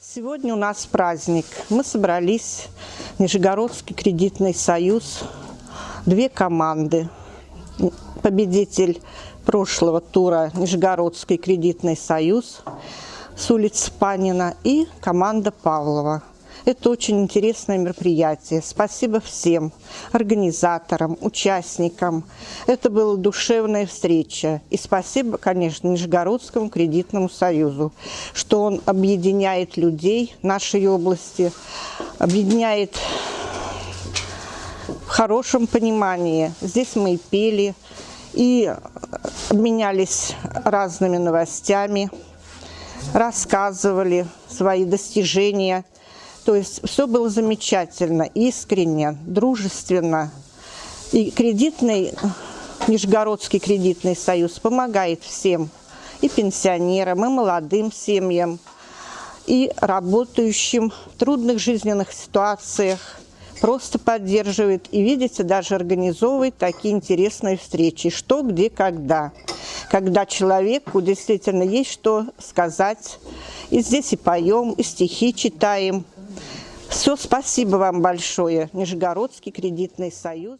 Сегодня у нас праздник. Мы собрались, Нижегородский кредитный союз, две команды. Победитель прошлого тура Нижегородский кредитный союз с улицы Панина и команда Павлова. Это очень интересное мероприятие. Спасибо всем организаторам, участникам. Это была душевная встреча. И спасибо, конечно, Нижегородскому кредитному союзу, что он объединяет людей нашей области, объединяет в хорошем понимании. Здесь мы и пели, и обменялись разными новостями, рассказывали свои достижения – то есть все было замечательно, искренне, дружественно. И кредитный, Нижегородский кредитный союз помогает всем, и пенсионерам, и молодым семьям, и работающим в трудных жизненных ситуациях, просто поддерживает и, видите, даже организовывает такие интересные встречи, что, где, когда. Когда человеку действительно есть что сказать. И здесь и поем, и стихи читаем, все, спасибо вам большое, Нижегородский кредитный союз.